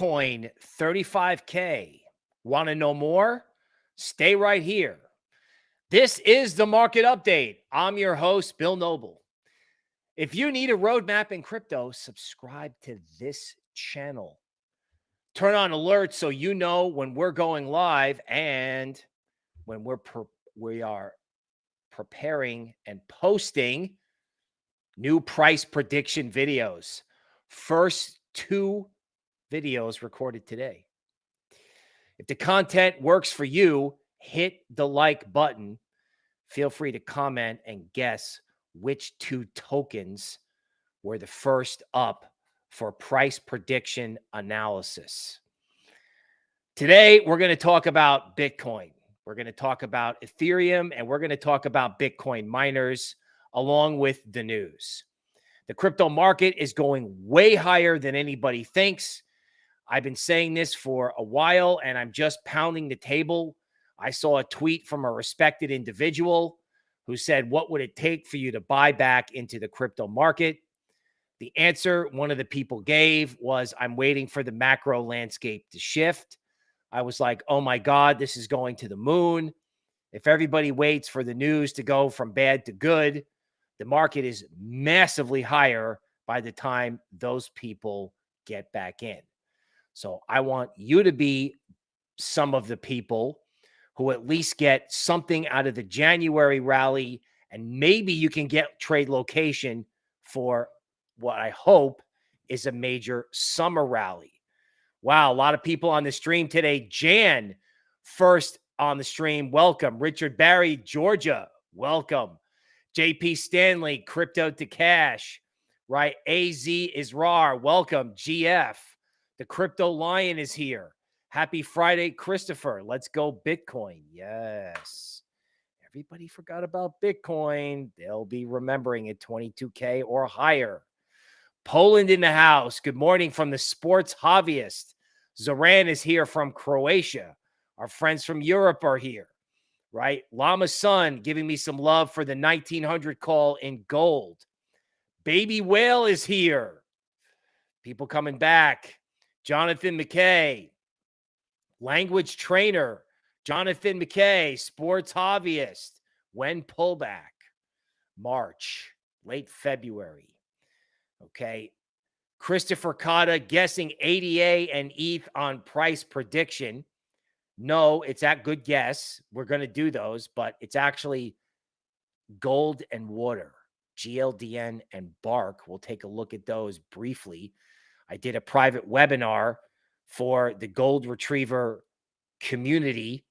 Bitcoin 35K. Want to know more? Stay right here. This is the market update. I'm your host, Bill Noble. If you need a roadmap in crypto, subscribe to this channel. Turn on alerts so you know when we're going live and when we're we are preparing and posting new price prediction videos. First two videos recorded today. If the content works for you, hit the like button. Feel free to comment and guess which two tokens were the first up for price prediction analysis. Today, we're going to talk about Bitcoin. We're going to talk about Ethereum and we're going to talk about Bitcoin miners along with the news. The crypto market is going way higher than anybody thinks. I've been saying this for a while and I'm just pounding the table. I saw a tweet from a respected individual who said, What would it take for you to buy back into the crypto market? The answer one of the people gave was, I'm waiting for the macro landscape to shift. I was like, Oh my God, this is going to the moon. If everybody waits for the news to go from bad to good, the market is massively higher by the time those people get back in. So I want you to be some of the people who at least get something out of the January rally, and maybe you can get trade location for what I hope is a major summer rally. Wow, a lot of people on the stream today. Jan, first on the stream, welcome. Richard Barry, Georgia, welcome. JP Stanley, crypto to cash, right? AZ is raw. Welcome. GF, the crypto lion is here. Happy Friday, Christopher. Let's go Bitcoin. Yes. Everybody forgot about Bitcoin. They'll be remembering it 22K or higher. Poland in the house. Good morning from the sports hobbyist. Zoran is here from Croatia. Our friends from Europe are here right? Llama Sun giving me some love for the 1900 call in gold. Baby Whale is here. People coming back. Jonathan McKay, language trainer. Jonathan McKay, sports hobbyist. When pullback? March, late February. Okay. Christopher Cotta guessing ADA and ETH on price prediction. No, it's that good guess. We're going to do those, but it's actually gold and water, GLDN and BARC. We'll take a look at those briefly. I did a private webinar for the Gold Retriever community.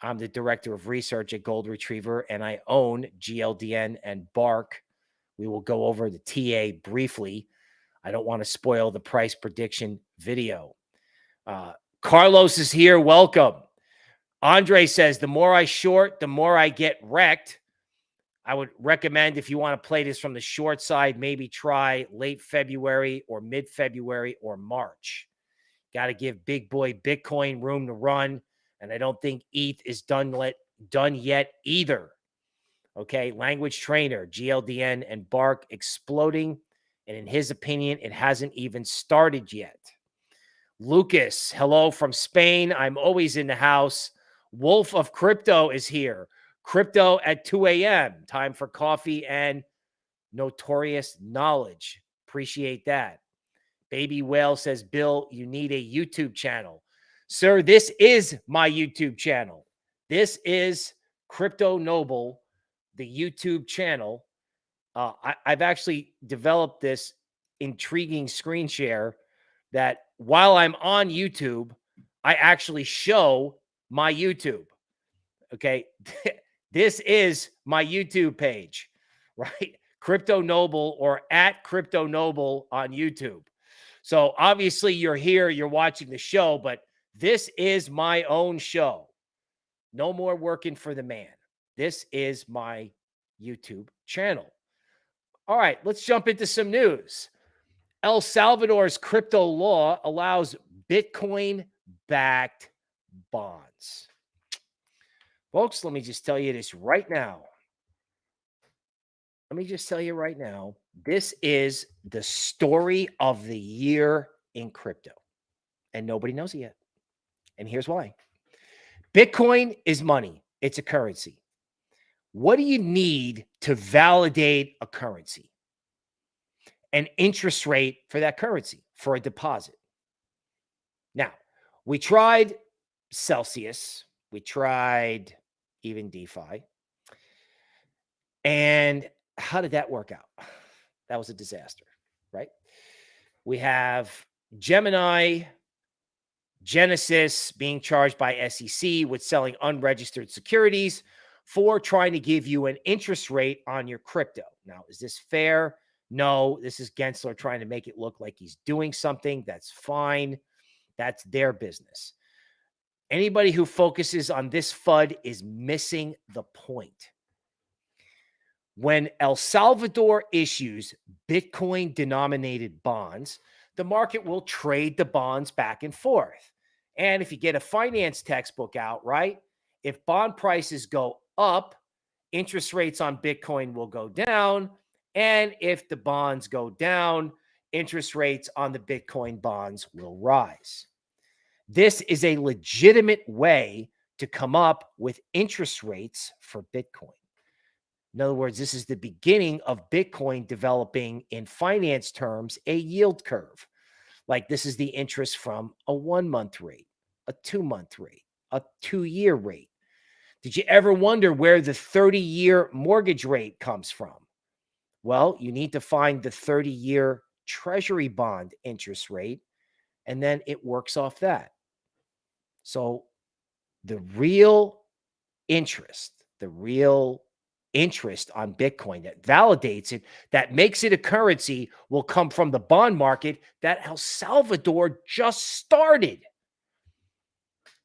I'm the director of research at Gold Retriever, and I own GLDN and BARC. We will go over the TA briefly. I don't want to spoil the price prediction video. Uh, Carlos is here. Welcome. Andre says, the more I short, the more I get wrecked. I would recommend if you want to play this from the short side, maybe try late February or mid February or March. Got to give big boy Bitcoin room to run. And I don't think ETH is done, let, done yet either. Okay. Language trainer, GLDN and BARC exploding. And in his opinion, it hasn't even started yet. Lucas, hello from Spain. I'm always in the house. Wolf of Crypto is here. Crypto at 2 a.m. Time for coffee and notorious knowledge. Appreciate that. Baby Whale says, Bill, you need a YouTube channel. Sir, this is my YouTube channel. This is Crypto Noble, the YouTube channel. Uh, I, I've actually developed this intriguing screen share that while I'm on YouTube, I actually show my YouTube. Okay. this is my YouTube page, right? Crypto Noble or at Crypto Noble on YouTube. So obviously you're here, you're watching the show, but this is my own show. No more working for the man. This is my YouTube channel. All right, let's jump into some news. El Salvador's crypto law allows Bitcoin backed bonds. Folks, let me just tell you this right now. Let me just tell you right now This is the story of the year in crypto, and nobody knows it yet. And here's why Bitcoin is money, it's a currency. What do you need to validate a currency? An interest rate for that currency for a deposit. Now, we tried Celsius, we tried even DeFi. And how did that work out? That was a disaster, right? We have Gemini, Genesis being charged by SEC with selling unregistered securities for trying to give you an interest rate on your crypto. Now, is this fair? No, this is Gensler trying to make it look like he's doing something. That's fine. That's their business. Anybody who focuses on this FUD is missing the point. When El Salvador issues Bitcoin denominated bonds, the market will trade the bonds back and forth. And if you get a finance textbook out, right? If bond prices go up, interest rates on Bitcoin will go down. And if the bonds go down, interest rates on the Bitcoin bonds will rise. This is a legitimate way to come up with interest rates for Bitcoin. In other words, this is the beginning of Bitcoin developing in finance terms a yield curve. Like this is the interest from a one month rate, a two month rate, a two year rate. Did you ever wonder where the 30 year mortgage rate comes from? Well, you need to find the 30 year treasury bond interest rate, and then it works off that. So the real interest, the real interest on Bitcoin that validates it, that makes it a currency, will come from the bond market that El Salvador just started.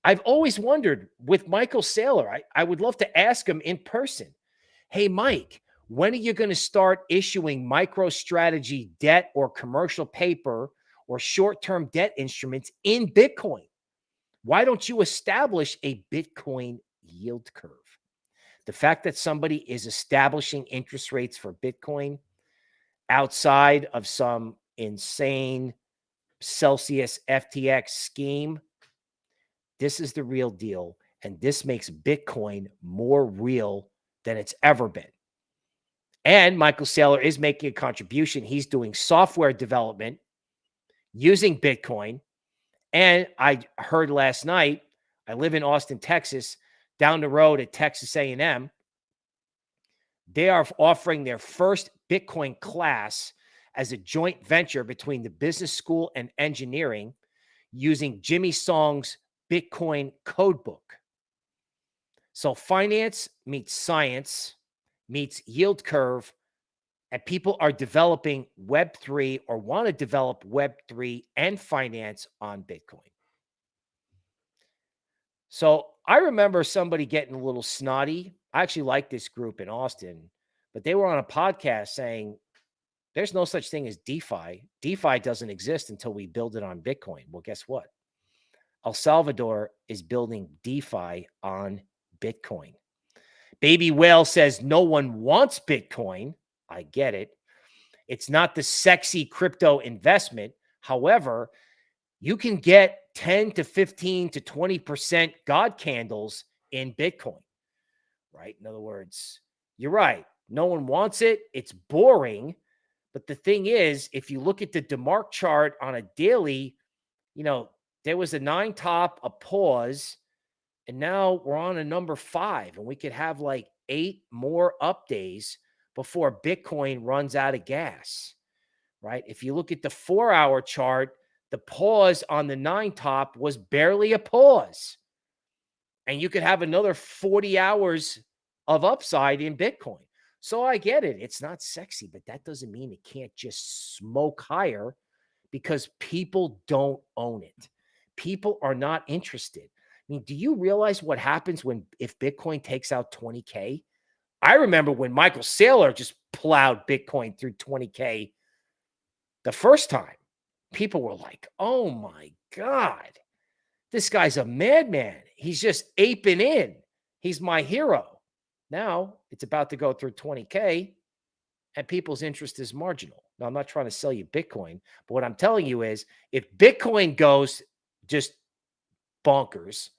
I've always wondered with Michael Saylor, I, I would love to ask him in person Hey, Mike, when are you going to start issuing MicroStrategy debt or commercial paper or short term debt instruments in Bitcoin? Why don't you establish a Bitcoin yield curve? The fact that somebody is establishing interest rates for Bitcoin outside of some insane Celsius FTX scheme, this is the real deal. And this makes Bitcoin more real than it's ever been. And Michael Saylor is making a contribution. He's doing software development using Bitcoin. And I heard last night, I live in Austin, Texas down the road at Texas A&M, they are offering their first Bitcoin class as a joint venture between the business school and engineering using Jimmy Song's Bitcoin codebook. So finance meets science meets yield curve and people are developing web3 or want to develop web3 and finance on Bitcoin. So I remember somebody getting a little snotty. I actually like this group in Austin, but they were on a podcast saying there's no such thing as DeFi. DeFi doesn't exist until we build it on Bitcoin. Well, guess what? El Salvador is building DeFi on Bitcoin. Baby Whale says no one wants Bitcoin. I get it. It's not the sexy crypto investment. However, you can get 10 to 15 to 20% God candles in Bitcoin, right? In other words, you're right. No one wants it. It's boring. But the thing is, if you look at the DeMark chart on a daily, you know, there was a nine top, a pause, and now we're on a number five, and we could have like eight more up days before Bitcoin runs out of gas, right? If you look at the four hour chart, the pause on the nine top was barely a pause. And you could have another 40 hours of upside in Bitcoin. So I get it. It's not sexy, but that doesn't mean it can't just smoke higher because people don't own it. People are not interested. I mean, do you realize what happens when if Bitcoin takes out 20K? I remember when Michael Saylor just plowed Bitcoin through 20K the first time people were like, oh my God, this guy's a madman. He's just aping in. He's my hero. Now it's about to go through 20K. and people's interest is marginal. Now, I'm not trying to sell you Bitcoin, but what I'm telling you is if Bitcoin goes just bonkers,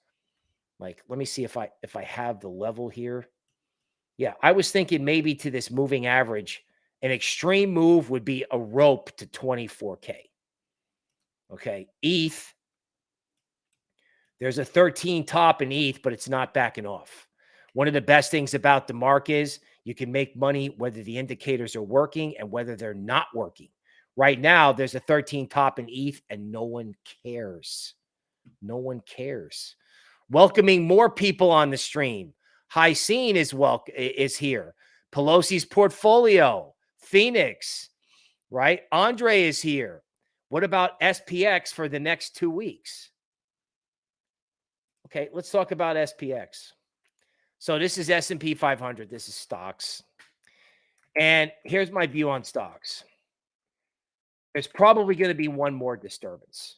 like let me see if I if I have the level here. Yeah, I was thinking maybe to this moving average, an extreme move would be a rope to 24K. Okay. ETH, there's a 13 top in ETH, but it's not backing off. One of the best things about DeMark is you can make money whether the indicators are working and whether they're not working. Right now, there's a 13 top in ETH and no one cares. No one cares. Welcoming more people on the stream. High Scene is well is here. Pelosi's portfolio, Phoenix, right? Andre is here. What about SPX for the next two weeks? Okay, let's talk about SPX. So this is S&P 500. This is stocks. And here's my view on stocks. There's probably going to be one more disturbance,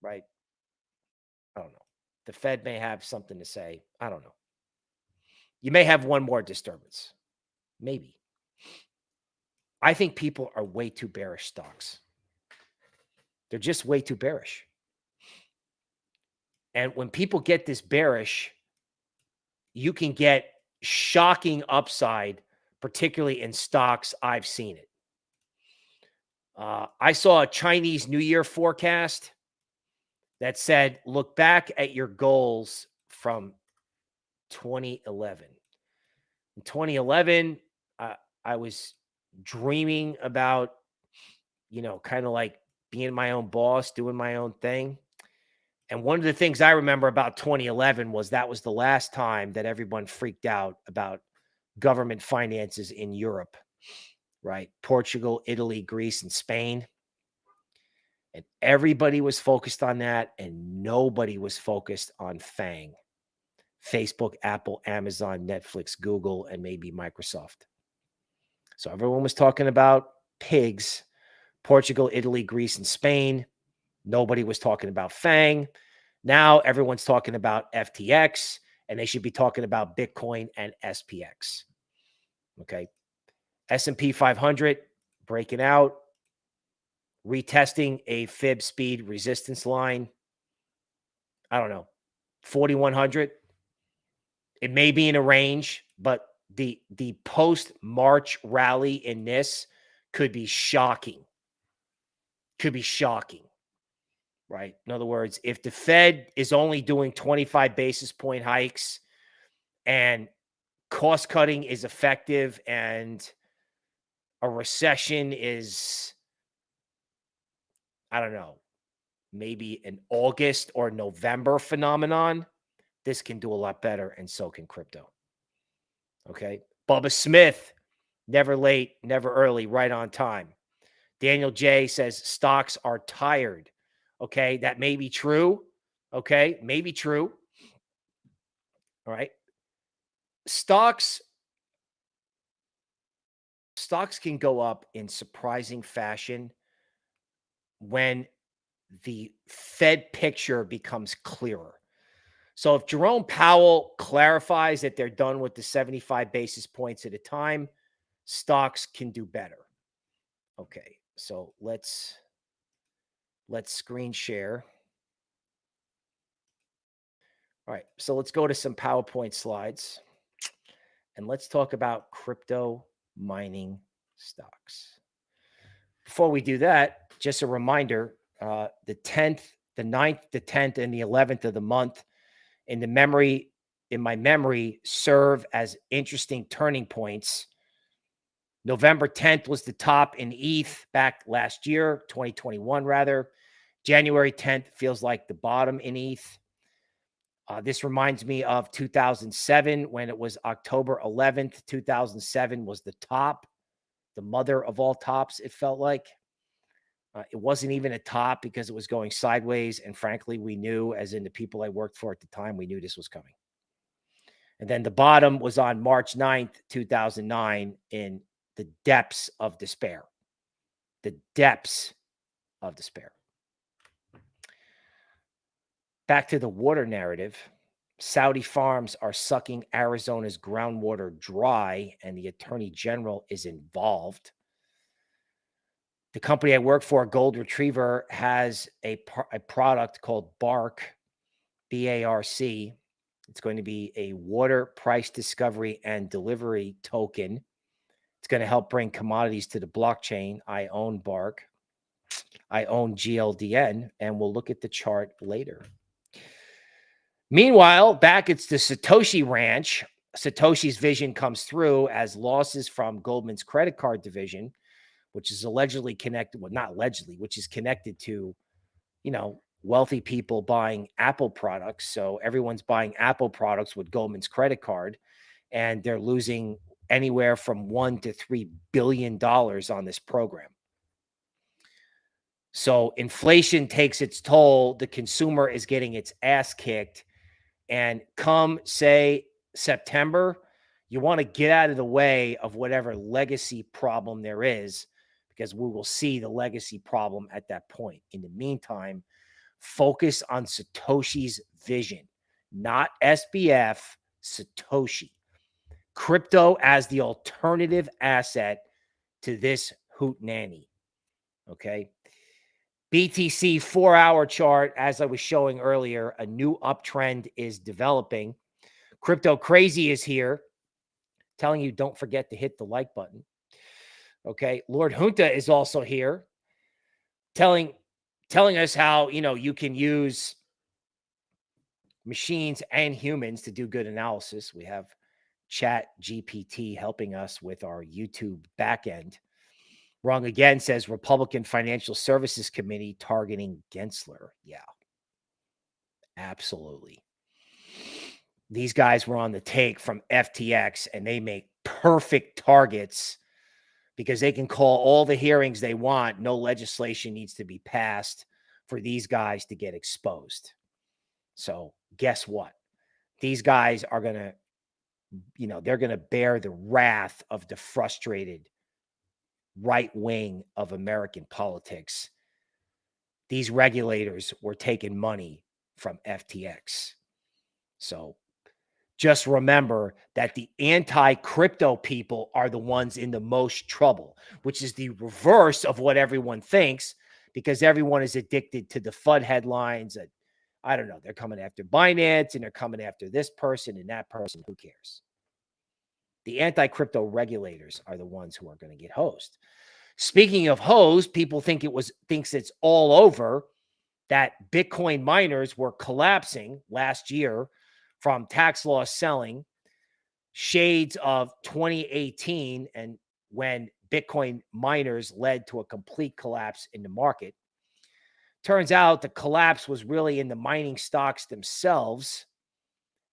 right? I don't know. The Fed may have something to say. I don't know. You may have one more disturbance. Maybe. I think people are way too bearish stocks. They're just way too bearish. And when people get this bearish, you can get shocking upside, particularly in stocks. I've seen it. Uh, I saw a Chinese New Year forecast that said, look back at your goals from 2011. In 2011, uh, I was dreaming about, you know, kind of like being my own boss, doing my own thing. And one of the things I remember about 2011 was that was the last time that everyone freaked out about government finances in Europe, right? Portugal, Italy, Greece, and Spain. And everybody was focused on that, and nobody was focused on FANG Facebook, Apple, Amazon, Netflix, Google, and maybe Microsoft. So everyone was talking about pigs, Portugal, Italy, Greece, and Spain. Nobody was talking about FANG. Now everyone's talking about FTX, and they should be talking about Bitcoin and SPX. Okay. S&P 500 breaking out, retesting a fib speed resistance line. I don't know, 4100. It may be in a range, but the the post March rally in this could be shocking. Could be shocking right? In other words, if the Fed is only doing 25 basis point hikes and cost cutting is effective and a recession is, I don't know, maybe an August or November phenomenon, this can do a lot better, and so can crypto. Okay. Bubba Smith, never late, never early, right on time. Daniel J says stocks are tired. Okay. That may be true. Okay. Maybe true. All right. Stocks stocks can go up in surprising fashion when the Fed picture becomes clearer. So if Jerome Powell clarifies that they're done with the 75 basis points at a time, stocks can do better. Okay. So let's Let's screen share. All right, so let's go to some PowerPoint slides and let's talk about crypto mining stocks. Before we do that, just a reminder, uh, the 10th, the 9th, the 10th, and the 11th of the month in the memory, in my memory, serve as interesting turning points. November 10th was the top in ETH back last year, 2021 rather. January 10th feels like the bottom in ETH. Uh, this reminds me of 2007 when it was October 11th. 2007 was the top, the mother of all tops, it felt like. Uh, it wasn't even a top because it was going sideways. And frankly, we knew, as in the people I worked for at the time, we knew this was coming. And then the bottom was on March 9th, 2009, in the depths of despair. The depths of despair back to the water narrative, Saudi farms are sucking Arizona's groundwater dry, and the attorney general is involved. The company I work for, Gold Retriever, has a, a product called BARC, B A R C. It's going to be a water price discovery and delivery token. It's going to help bring commodities to the blockchain. I own BARC. I own GLDN, and we'll look at the chart later. Meanwhile, back it's the Satoshi Ranch. Satoshi's vision comes through as losses from Goldman's credit card division, which is allegedly connected, well, not allegedly, which is connected to, you know, wealthy people buying Apple products. So everyone's buying Apple products with Goldman's credit card, and they're losing anywhere from one to three billion dollars on this program. So inflation takes its toll. The consumer is getting its ass kicked. And come, say, September, you want to get out of the way of whatever legacy problem there is, because we will see the legacy problem at that point. In the meantime, focus on Satoshi's vision, not SBF, Satoshi. Crypto as the alternative asset to this hoot nanny. Okay. BTC four hour chart, as I was showing earlier, a new uptrend is developing. Crypto Crazy is here telling you don't forget to hit the like button. Okay. Lord Junta is also here telling telling us how, you know, you can use machines and humans to do good analysis. We have Chat GPT helping us with our YouTube backend. Wrong again says Republican Financial Services Committee targeting Gensler. Yeah, absolutely. These guys were on the take from FTX and they make perfect targets because they can call all the hearings they want. No legislation needs to be passed for these guys to get exposed. So, guess what? These guys are going to, you know, they're going to bear the wrath of the frustrated right wing of American politics. These regulators were taking money from FTX. So just remember that the anti crypto people are the ones in the most trouble, which is the reverse of what everyone thinks because everyone is addicted to the FUD headlines. That, I don't know, they're coming after Binance and they're coming after this person and that person. Who cares? The anti crypto regulators are the ones who are going to get hosed. Speaking of hosed, people think it was thinks it's all over that Bitcoin miners were collapsing last year from tax loss selling, shades of 2018, and when Bitcoin miners led to a complete collapse in the market. Turns out the collapse was really in the mining stocks themselves.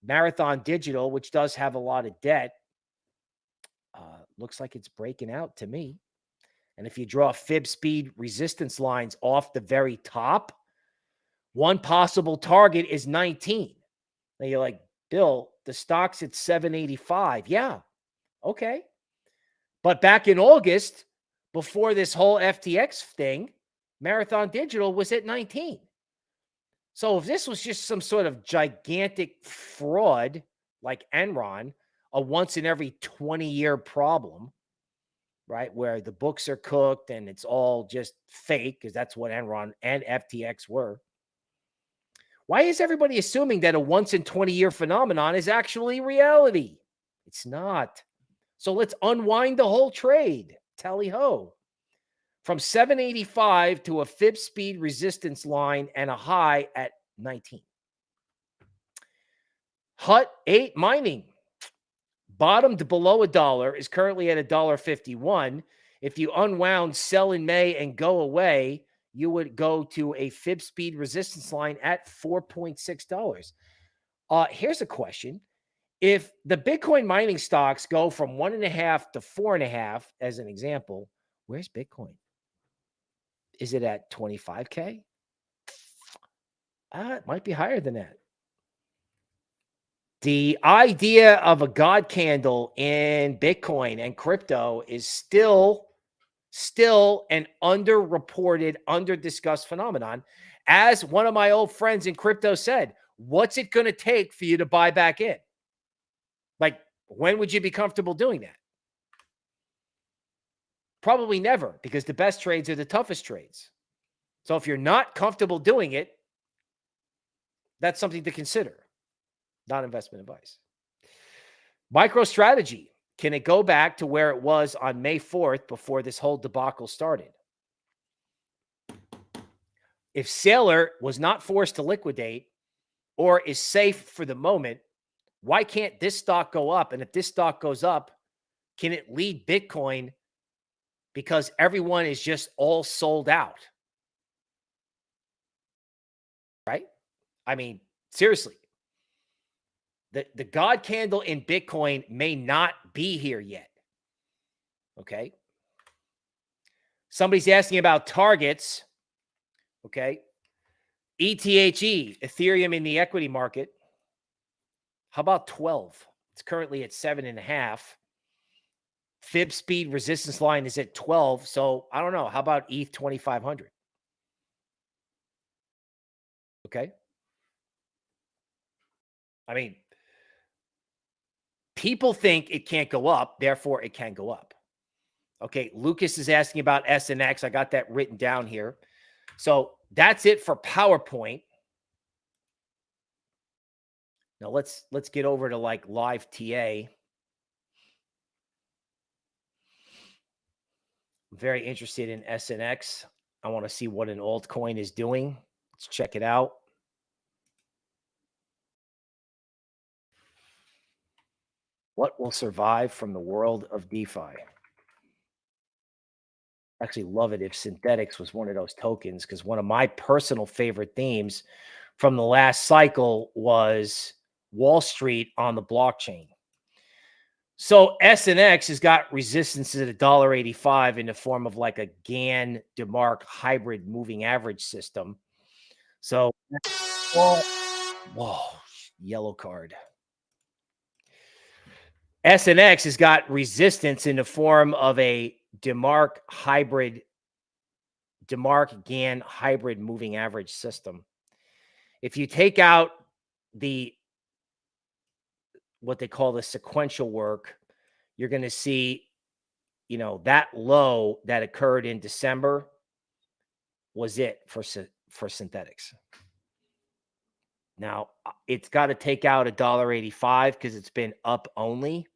Marathon Digital, which does have a lot of debt, uh, looks like it's breaking out to me. And if you draw fib speed resistance lines off the very top, one possible target is 19. Now you're like, Bill, the stock's at 785. Yeah. Okay. But back in August, before this whole FTX thing, Marathon Digital was at 19. So if this was just some sort of gigantic fraud like Enron, a once in every 20 year problem, right? Where the books are cooked and it's all just fake because that's what Enron and FTX were. Why is everybody assuming that a once in 20 year phenomenon is actually reality? It's not. So let's unwind the whole trade. Tally ho. From 785 to a fib speed resistance line and a high at 19. Hut 8 mining bottomed below a dollar, is currently at a dollar 51. If you unwound sell in May and go away, you would go to a fib speed resistance line at $4.6. Uh, here's a question. If the Bitcoin mining stocks go from one and a half to four and a half, as an example, where's Bitcoin? Is it at 25K? Uh, it might be higher than that. The idea of a God candle in Bitcoin and crypto is still, still an underreported, under discussed phenomenon. As one of my old friends in crypto said, what's it going to take for you to buy back in? Like, when would you be comfortable doing that? Probably never, because the best trades are the toughest trades. So if you're not comfortable doing it, that's something to consider, not investment advice. MicroStrategy. Can it go back to where it was on May 4th before this whole debacle started? If Saylor was not forced to liquidate or is safe for the moment, why can't this stock go up? And if this stock goes up, can it lead Bitcoin because everyone is just all sold out? Right? I mean, seriously. The, the God candle in Bitcoin may not be here yet. Okay. Somebody's asking about targets. Okay. ETHE, Ethereum in the equity market. How about 12? It's currently at seven and a half. Fib speed resistance line is at 12. So I don't know. How about ETH 2500? Okay. I mean, people think it can't go up, therefore it can go up. Okay, Lucas is asking about SNX. I got that written down here. So that's it for PowerPoint. Now let's let's get over to like live TA. I'm very interested in SNX. I want to see what an altcoin is doing. Let's check it out. What will survive from the world of DeFi? Actually, love it if Synthetix was one of those tokens because one of my personal favorite themes from the last cycle was Wall Street on the blockchain. So SNX has got resistance at $1.85 in the form of like a Gann DeMark hybrid moving average system. So, whoa, yellow card. SNX has got resistance in the form of a DeMark hybrid, DeMark Gann hybrid moving average system. If you take out the what they call the sequential work, you're going to see, you know, that low that occurred in December was it for for Synthetix. Now uh, it's got to take out a dollar eighty-five because it's been up only.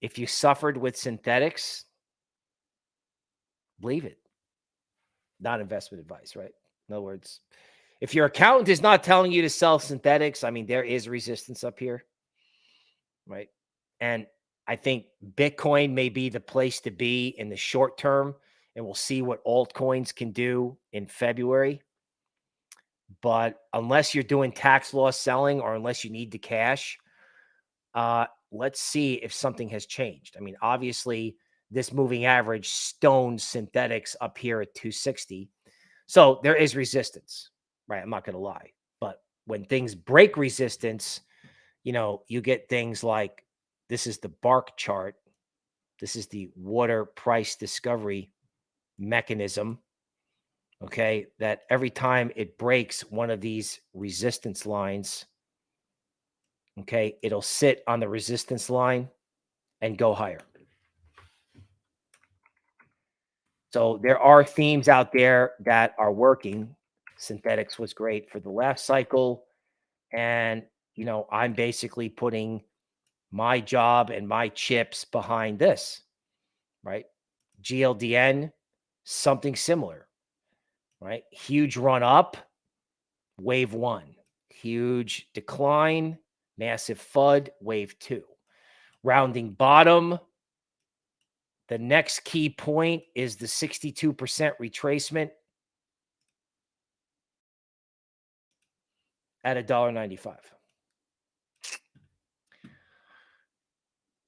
If you suffered with Synthetix, leave it. Not investment advice, right? In other words, if your accountant is not telling you to sell Synthetix, I mean, there is resistance up here, right? And I think Bitcoin may be the place to be in the short term, and we'll see what altcoins can do in February. But unless you're doing tax loss selling or unless you need the cash, uh, let's see if something has changed. I mean, obviously, this moving average stones Synthetix up here at 260. So there is resistance, right? I'm not going to lie. But when things break resistance, you know, you get things like this is the BARC chart. This is the water price discovery mechanism. Okay. That every time it breaks one of these resistance lines, okay, it'll sit on the resistance line and go higher. So there are themes out there that are working. Synthetix was great for the last cycle. And, you know, I'm basically putting my job and my chips behind this, right? GLDN, something similar, right? Huge run up, wave one, huge decline, massive FUD, wave two. Rounding bottom, the next key point is the 62% retracement at a dollar ninety-five.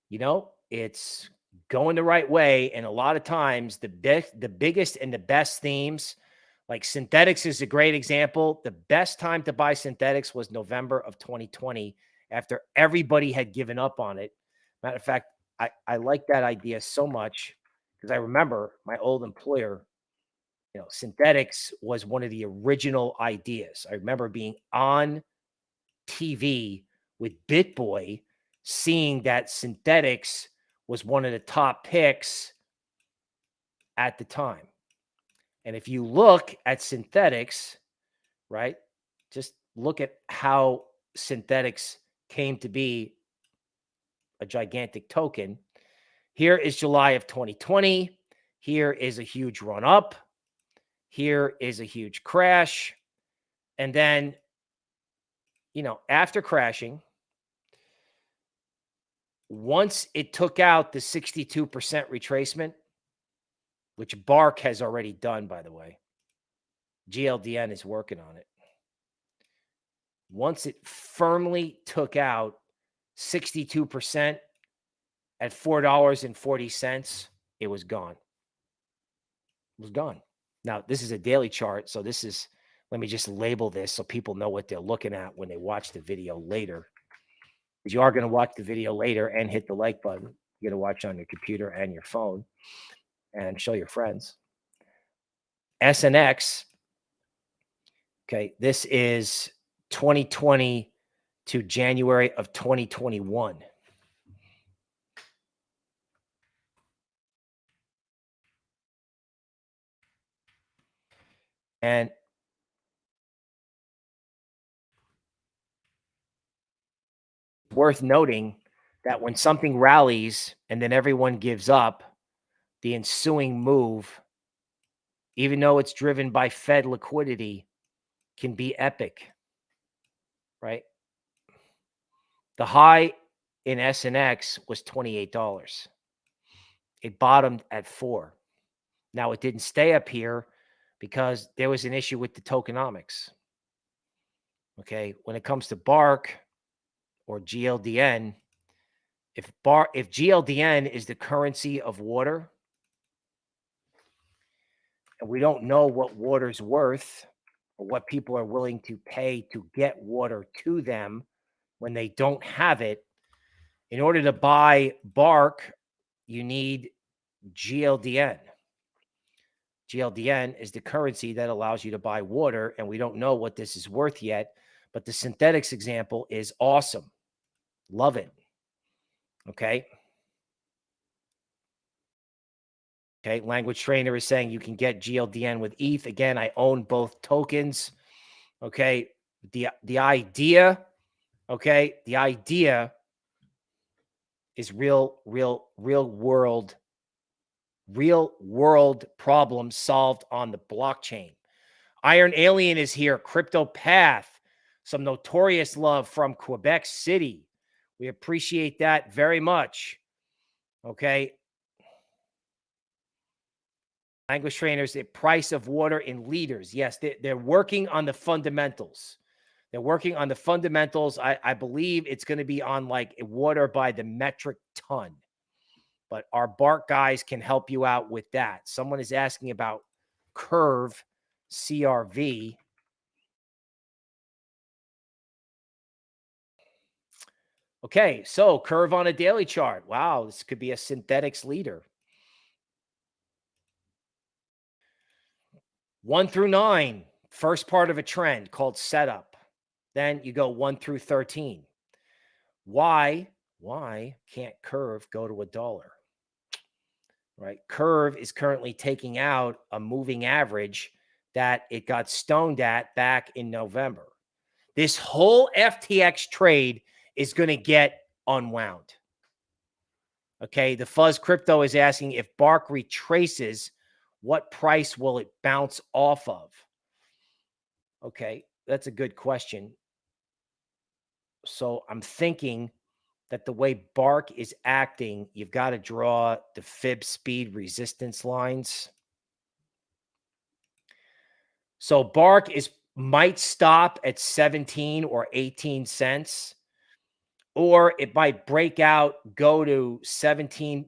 You know, it's going the right way. And a lot of times the best, the biggest and the best themes, like Synthetix is a great example. The best time to buy Synthetix was November of 2020 after everybody had given up on it. Matter of fact, I, I like that idea so much because I remember my old employer, you know, Synthetix was one of the original ideas. I remember being on TV with BitBoy, seeing that Synthetix was one of the top picks at the time. And if you look at Synthetix, right, just look at how Synthetix came to be a gigantic token. Here is July of 2020. Here is a huge run up. Here is a huge crash. And then, you know, after crashing, once it took out the 62% retracement, which BARC has already done, by the way, GLDN is working on it. Once it firmly took out 62% at $4.40, it was gone. It was gone. Now, this is a daily chart. So this is, let me just label this so people know what they're looking at when they watch the video later. Because you are going to watch the video later and hit the like button. You're going to watch on your computer and your phone and show your friends. SNX. Okay, this is 2020 to January of 2021. And worth noting that when something rallies and then everyone gives up, the ensuing move, even though it's driven by Fed liquidity, can be epic, right? The high in SNX was $28. It bottomed at four. Now it didn't stay up here because there was an issue with the tokenomics. Okay. When it comes to BARC or GLDN, if bar if GLDN is the currency of water, and we don't know what water's worth or what people are willing to pay to get water to them when they don't have it. In order to buy BARC, you need GLDN. GLDN is the currency that allows you to buy water, and we don't know what this is worth yet. But the Synthetix example is awesome. Love it. Okay. Okay. Language trainer is saying you can get GLDN with ETH. Again, I own both tokens. Okay. The the idea, okay, the idea is real, real, real world, real world problem solved on the blockchain. Iron Alien is here. Crypto Path, some notorious love from Quebec City. We appreciate that very much. Okay. Language trainers, the price of water in liters. Yes, they, they're working on the fundamentals. They're working on the fundamentals. I, I believe it's going to be on like water by the metric ton. But our BARC guys can help you out with that. Someone is asking about Curve CRV. Okay, so curve on a daily chart. Wow, this could be a Synthetix leader. One through nine, first part of a trend called setup. Then you go one through 13. Why? Why can't curve go to a dollar? Right? Curve is currently taking out a moving average that it got stoned at back in November. This whole FTX trade is going to get unwound. Okay. The Fuzz Crypto is asking if BARC retraces, what price will it bounce off of? Okay. That's a good question. So I'm thinking that the way BARC is acting, you've got to draw the fib speed resistance lines. So BARC is might stop at 17 or 18 cents or it might break out, go to 17,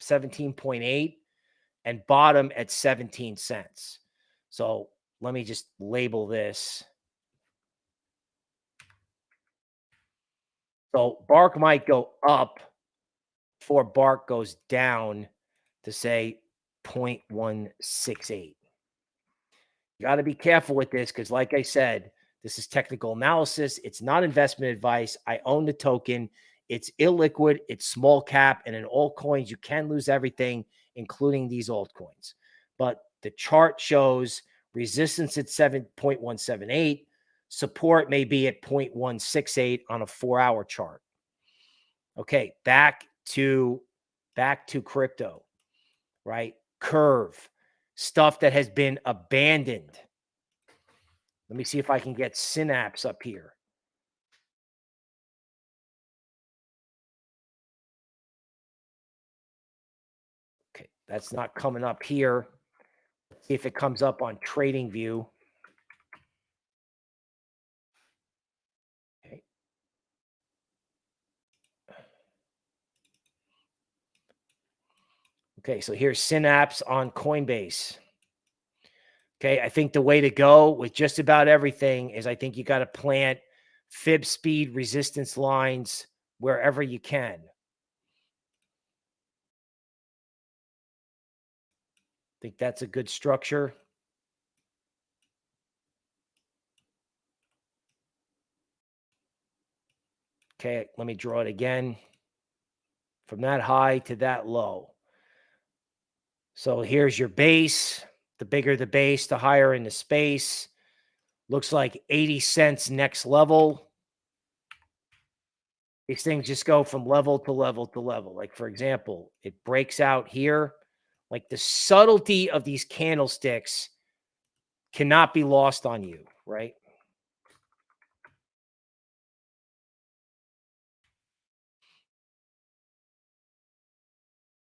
17.8 and bottom at 17 cents. So let me just label this. So BARC might go up before BARC goes down to say 0.168. You got to be careful with this because, like I said, This is technical analysis. It's not investment advice. I own the token. It's illiquid, it's small cap, and in all coins, you can lose everything, including these altcoins. But the chart shows resistance at 7.178, support may be at 0.168 on a four hour chart. Okay, back to back to crypto, right? Curve, stuff that has been abandoned. Let me see if I can get Synapse up here. That's not coming up here. Let's see if it comes up on TradingView. Okay. Okay, so here's Synapse on Coinbase. Okay, I think the way to go with just about everything is I think you got to plant fib speed resistance lines wherever you can. Think that's a good structure. Okay, let me draw it again. From that high to that low. So here's your base. The bigger the base, the higher in the space. Looks like 80 cents next level. These things just go from level to level to level. Like, for example, it breaks out here. Like the subtlety of these candlesticks cannot be lost on you, right?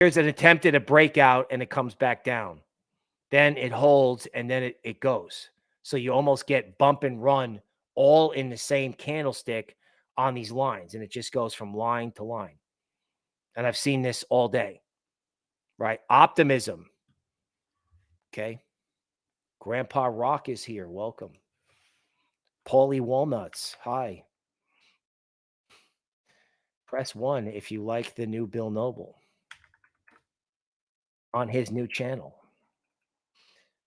Here's an attempt at a breakout and it comes back down then it holds, and then it, it goes. So you almost get bump and run all in the same candlestick on these lines. And it just goes from line to line. And I've seen this all day, right? Optimism. Okay. Grandpa Rock is here. Welcome. Paulie Walnuts. Hi. Press one if you like the new Bill Noble on his new channel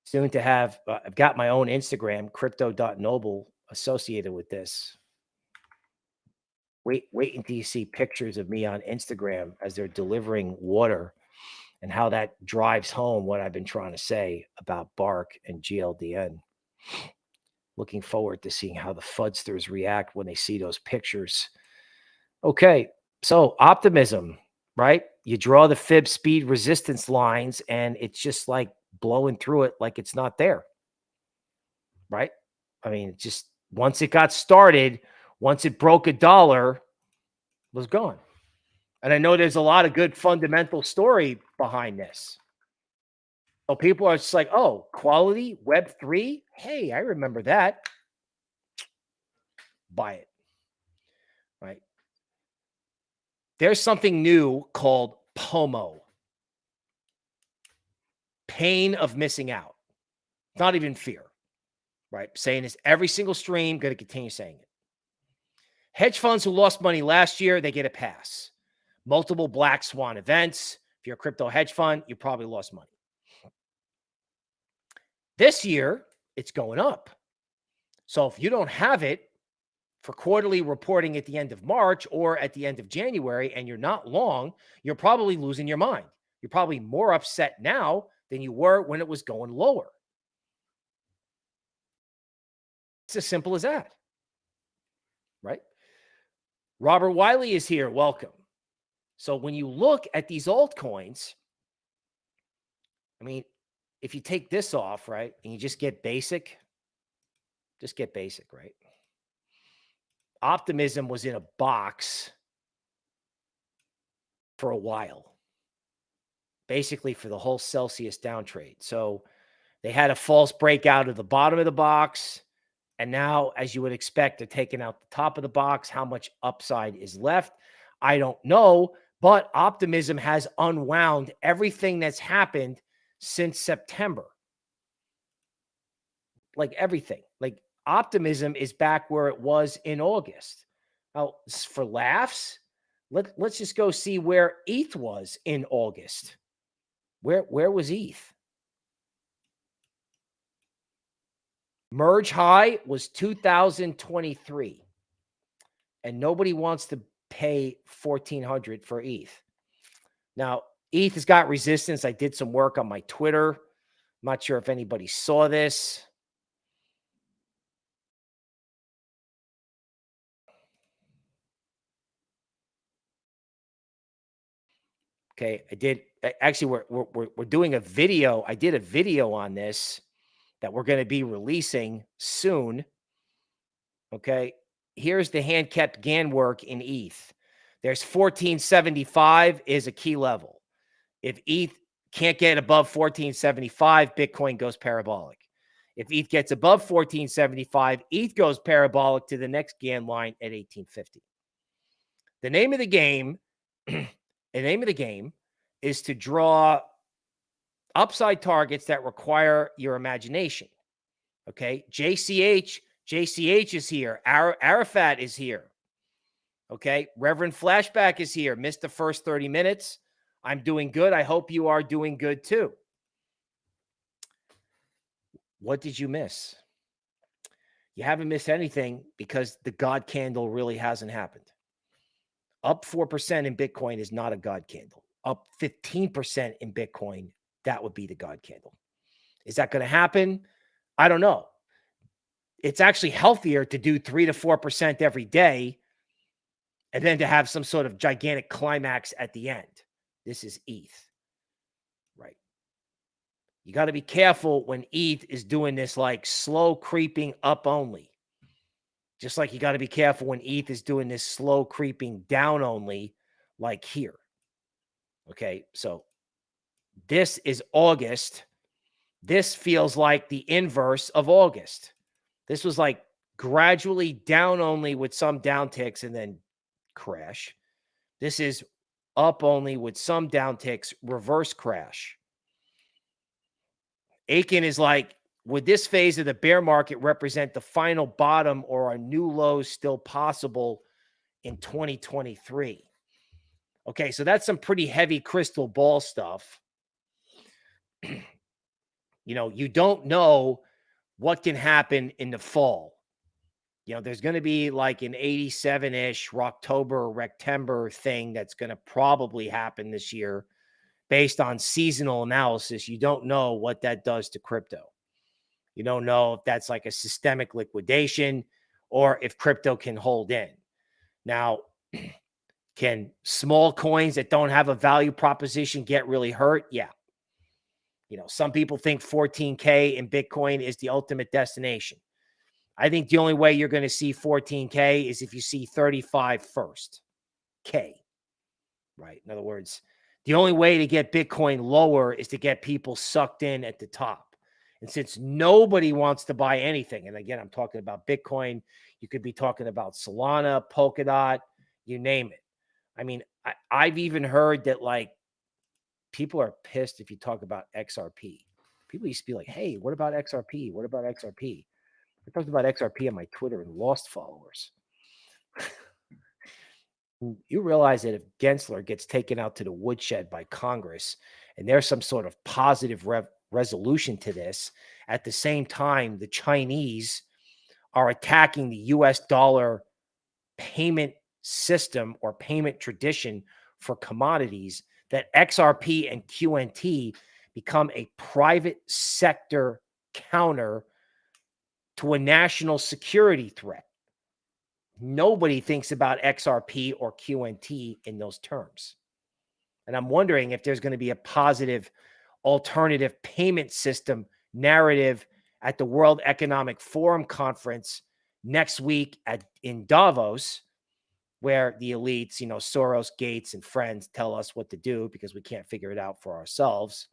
soon to have uh, I've got my own Instagram, crypto.noble associated with this. Wait, wait until you see pictures of me on Instagram as they're delivering water and how that drives home what I've been trying to say about BARC and GLDN. Looking forward to seeing how the Fudsters react when they see those pictures. Okay, so optimism, right? You draw the fib speed resistance lines, and it's just like blowing through it like it's not there. Right? I mean, just once it got started, once it broke a dollar, was gone. And I know there's a lot of good fundamental story behind this. So people are just like, oh, quality web three. Hey, I remember that. Buy it. Right. There's something new called POMO pain of missing out. Not even fear, right? Saying this every single stream, going to continue saying it. Hedge funds who lost money last year, they get a pass. Multiple black swan events. If you're a crypto hedge fund, you probably lost money. This year, it's going up. So if you don't have it for quarterly reporting at the end of March or at the end of January and you're not long, you're probably losing your mind. You're probably more upset now than you were when it was going lower. It's as simple as that. Right? Robert Wiley is here. Welcome. So when you look at these altcoins, I mean, if you take this off, right, and you just get basic, just get basic, right? Optimism was in a box for a while basically for the whole Celsius down trade. So they had a false breakout of the bottom of the box. And now, as you would expect, they're taking out the top of the box. How much upside is left? I don't know. But optimism has unwound everything that's happened since September. Like everything. Like optimism is back where it was in August. Now, for laughs, let, let's just go see where ETH was in August. Where where was ETH? Merge high was 2023. And nobody wants to pay 1400 for ETH. Now, ETH has got resistance. I did some work on my Twitter. I'm not sure if anybody saw this. Okay, I did actually we're, we're we're doing a video. I did a video on this that we're going to be releasing soon. Okay, here's the hand kept Gann work in ETH. There's 1475 is a key level. If ETH can't get above 1475, Bitcoin goes parabolic. If ETH gets above 1475, ETH goes parabolic to the next Gann line at 1850. The name of the game the name of the game is to draw upside targets that require your imagination. Okay. JCH, JCH is here. Ar Arafat is here. Okay. Reverend Flashback is here. Missed the first 30 minutes. I'm doing good. I hope you are doing good too. What did you miss? You haven't missed anything because the God candle really hasn't happened. Up 4% in Bitcoin is not a God candle. Up 15% in Bitcoin, that would be the God candle. Is that going to happen? I don't know. It's actually healthier to do 3 to 4% every day and then to have some sort of gigantic climax at the end. This is ETH. Right. You got to be careful when ETH is doing this like slow creeping up only. Just like you got to be careful when ETH is doing this slow creeping down only, like here. Okay. So this is August. This feels like the inverse of August. This was like gradually down only with some downticks and then crash. This is up only with some downticks, reverse crash. Aiken is like would this phase of the bear market represent the final bottom or are new lows still possible in 2023? Okay, so that's some pretty heavy crystal ball stuff. you know, you don't know what can happen in the fall. You know, there's going to be like an 87 ish October Rectember thing that's going to probably happen this year based on seasonal analysis. You don't know what that does to crypto. You don't know if that's like a systemic liquidation or if crypto can hold in. Now, can small coins that don't have a value proposition get really hurt? Yeah. You know, some people think 14K in Bitcoin is the ultimate destination. I think the only way you're going to see 14K is if you see 35 first. K. Right. In other words, the only way to get Bitcoin lower is to get people sucked in at the top. And since nobody wants to buy anything, and again, I'm talking about Bitcoin, you could be talking about Solana, Polkadot, you name it. I mean, I, I've even heard that like people are pissed if you talk about XRP. People used to be like, hey, what about XRP? What about XRP? I talked about XRP on my Twitter and lost followers. you realize that if Gensler gets taken out to the woodshed by Congress and there's some sort of positive resolution to this. At the same time, the Chinese are attacking the US dollar payment system or payment tradition for commodities that XRP and QNT become a private sector counter to a national security threat. Nobody thinks about XRP or QNT in those terms. And I'm wondering if there's going to be a positive alternative payment system narrative at the World Economic Forum conference next week at in Davos, where the elites, you know, Soros, Gates, and friends tell us what to do because we can't figure it out for ourselves.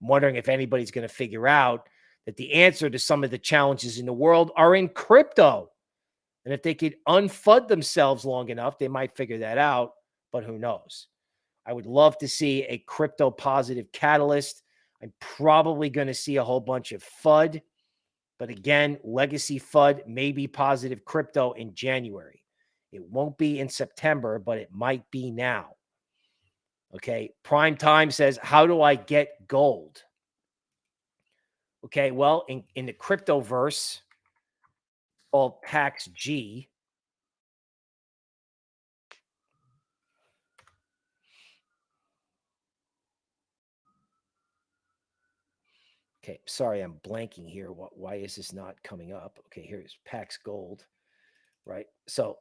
I'm wondering if anybody's going to figure out that the answer to some of the challenges in the world are in crypto. And if they could unfud themselves long enough, they might figure that out, but who knows? I would love to see a crypto positive catalyst. I'm probably going to see a whole bunch of FUD. But again, legacy FUD may be positive crypto in January. It won't be in September, but it might be now. Okay. Prime Time says, How do I get gold? Okay, well, in, in the crypto verse, called Pax G. Okay, sorry, I'm blanking here. Why is this not coming up? Okay, here's Pax Gold, right? So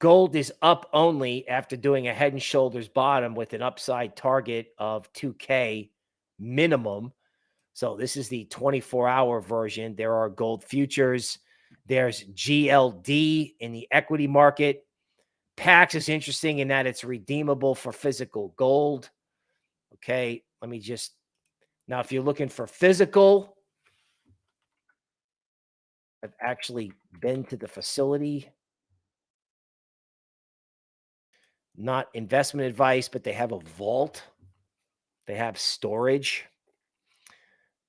gold is up only after doing a head and shoulders bottom with an upside target of 2K minimum. So this is the 24 hour version. There are gold futures. There's GLD in the equity market. PAX is interesting in that it's redeemable for physical gold. Okay, let me just now, if you're looking for physical, I've actually been to the facility. Not investment advice, but they have a vault. They have storage.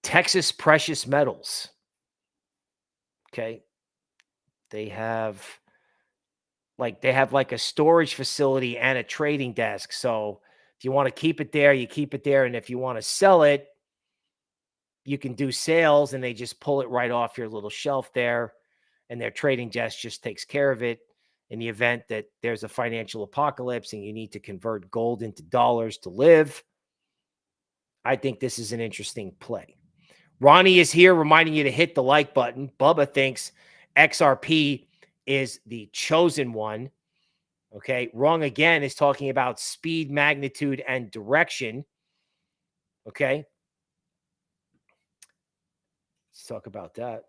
Texas Precious Metals. Okay. They have like they have like a storage facility and a trading desk. So if you want to keep it there, you keep it there. And if you want to sell it, you can do sales and they just pull it right off your little shelf there and their trading desk just takes care of it in the event that there's a financial apocalypse and you need to convert gold into dollars to live i think this is an interesting play. Ronnie is here reminding you to hit the like button. Bubba thinks xrp is the chosen one. Okay wrong again is talking about speed magnitude and direction. Okay. Let's talk about that.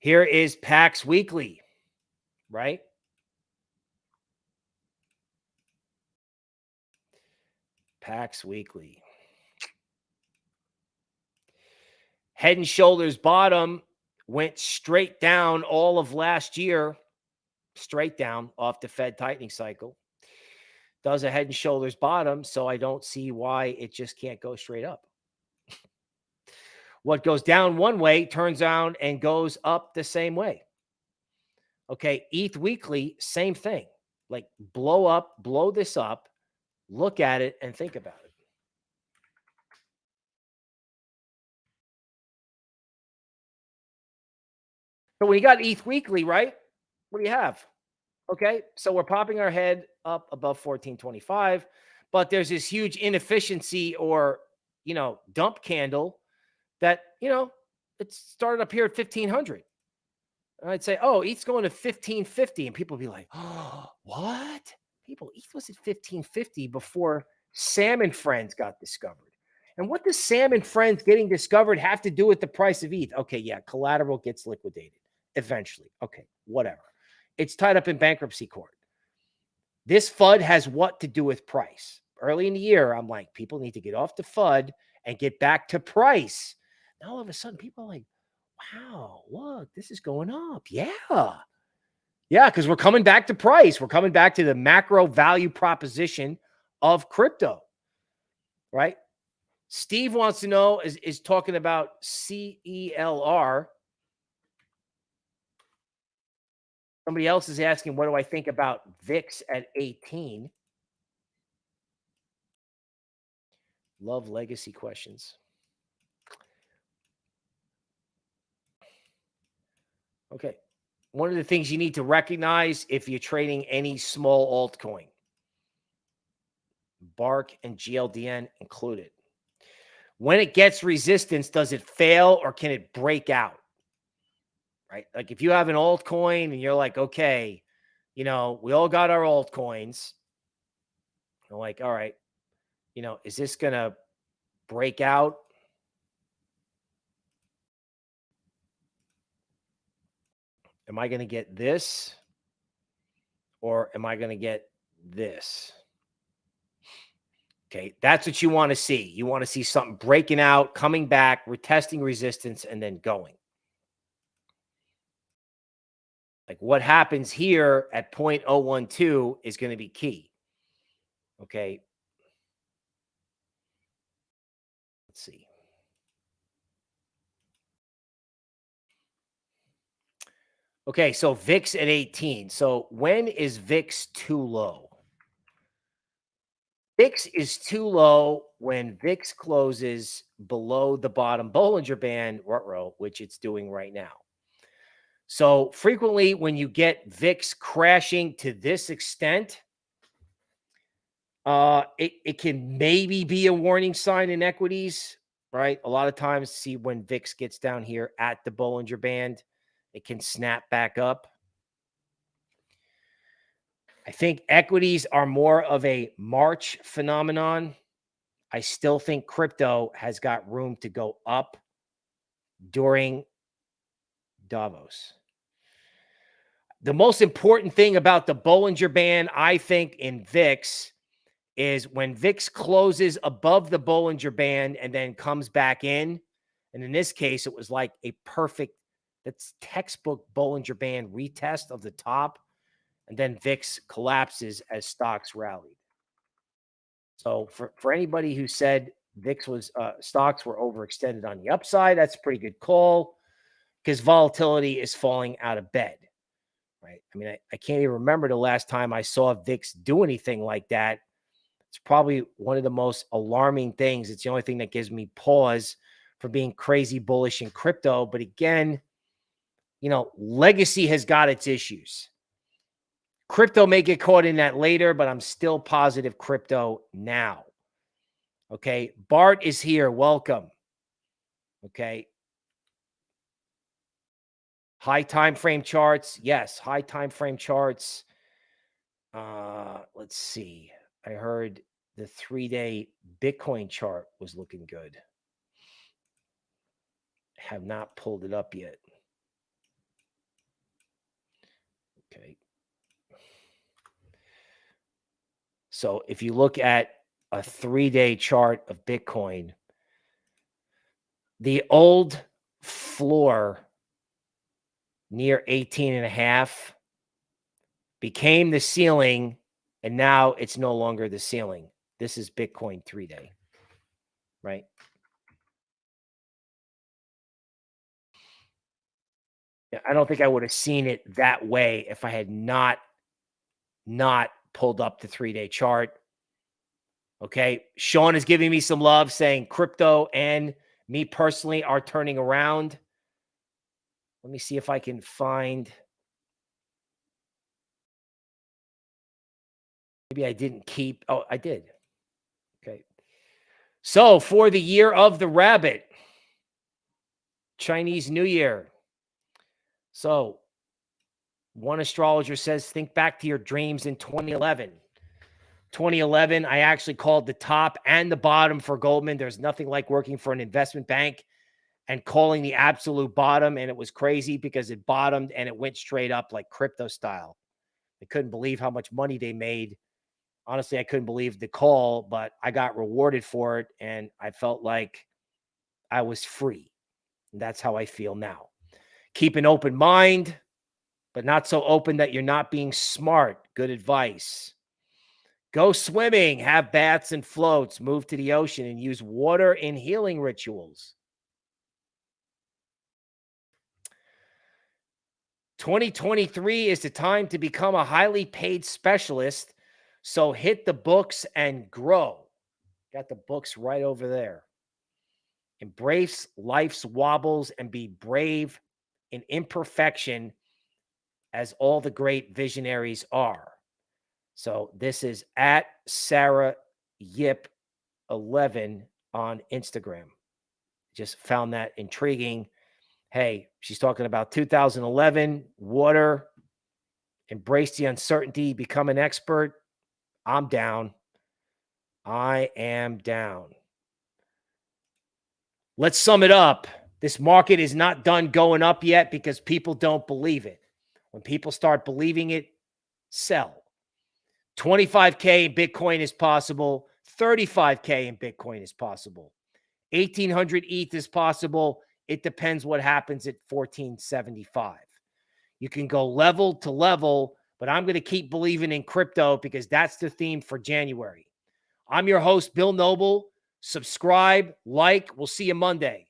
Here is PAX Weekly, right? PAX Weekly. Head and shoulders bottom went straight down all of last year, straight down off the Fed tightening cycle. Does a head and shoulders bottom, so I don't see why it just can't go straight up. What goes down one way turns around and goes up the same way. Okay. ETH weekly, same thing. Like blow up, blow this up, look at it and think about it. So we got ETH weekly, right? What do you have? Okay. So we're popping our head up above 1425, but there's this huge inefficiency or, you know, dump candle that, you know, it started up here at 1500. I'd say, oh, ETH's going to 1550. And people would be like, oh, what? People, ETH was at 1550 before Sam and Friends got discovered. And what does Sam and Friends getting discovered have to do with the price of ETH? Okay, yeah, collateral gets liquidated eventually. Okay, whatever. It's tied up in bankruptcy court. This FUD has what to do with price? Early in the year, I'm like, people need to get off the FUD and get back to price now all of a sudden, people are like, wow, look, this is going up. Yeah. Yeah, because we're coming back to price. We're coming back to the macro value proposition of crypto, right? Steve wants to know is, is talking about CELR. Somebody else is asking, what do I think about VIX at 18? Love legacy questions. Okay. One of the things you need to recognize if you're trading any small altcoin, BARC and GLDN included. When it gets resistance, does it fail or can it break out? Right? Like if you have an altcoin and you're like, okay, you know, we all got our altcoins. You're like, all right, you know, is this going to break out am I going to get this or am I going to get this? Okay, that's what you want to see. You want to see something breaking out, coming back, retesting resistance, and then going. Like what happens here at 0.012 is going to be key. Okay. Let's see. Okay, so VIX at 18. So when is VIX too low? VIX is too low when VIX closes below the bottom Bollinger Band, which it's doing right now. So frequently when you get VIX crashing to this extent, uh, it, it can maybe be a warning sign in equities, right? A lot of times see when VIX gets down here at the Bollinger Band, it can snap back up. I think equities are more of a March phenomenon. I still think crypto has got room to go up during Davos. The most important thing about the Bollinger Band, I think, in VIX is when VIX closes above the Bollinger Band and then comes back in. And in this case, it was like a perfect, that's textbook Bollinger Band retest of the top. And then VIX collapses as stocks rallied. So for, for anybody who said VIX was, uh, stocks were overextended on the upside, that's a pretty good call because volatility is falling out of bed right? I mean, I, I can't even remember the last time I saw VIX do anything like that. It's probably one of the most alarming things. It's the only thing that gives me pause for being crazy bullish in crypto. But again, you know, legacy has got its issues. Crypto may get caught in that later, but I'm still positive crypto now. Okay. Bart is here. Welcome. Okay. High time frame charts. Yes, high time frame charts. Uh, let's see. I heard the three day Bitcoin chart was looking good. Have not pulled it up yet. Okay. So if you look at a three day chart of Bitcoin, the old floor near 18 and a half became the ceiling and now it's no longer the ceiling. This is Bitcoin three day, right? I don't think I would have seen it that way if I had not not pulled up the three day chart. Okay. Sean is giving me some love saying crypto and me personally are turning around. Let me see if I can find. Maybe I didn't keep. Oh, I did. Okay. So for the year of the rabbit, Chinese New Year. So one astrologer says, think back to your dreams in 2011. 2011, I actually called the top and the bottom for Goldman. There's nothing like working for an investment bank and calling the absolute bottom. And it was crazy because it bottomed and it went straight up like crypto style. I couldn't believe how much money they made. Honestly, I couldn't believe the call, but I got rewarded for it. And I felt like I was free. And that's how I feel now. Keep an open mind, but not so open that you're not being smart. Good advice. Go swimming, have baths and floats, move to the ocean, and use water in healing rituals. 2023 is the time to become a highly paid specialist. So hit the books and grow. Got the books right over there. Embrace life's wobbles and be brave in imperfection as all the great visionaries are. So this is at Sarah Yip 11 on Instagram. Just found that intriguing. Hey, she's talking about 2011, water, embrace the uncertainty, become an expert. I'm down. I am down. Let's sum it up. This market is not done going up yet because people don't believe it. When people start believing it, sell. 25K in Bitcoin is possible. 35K in Bitcoin is possible. 1800 ETH is possible. It depends what happens at 1475. You can go level to level, but I'm going to keep believing in crypto because that's the theme for January. I'm your host, Bill Noble. Subscribe, like. We'll see you Monday.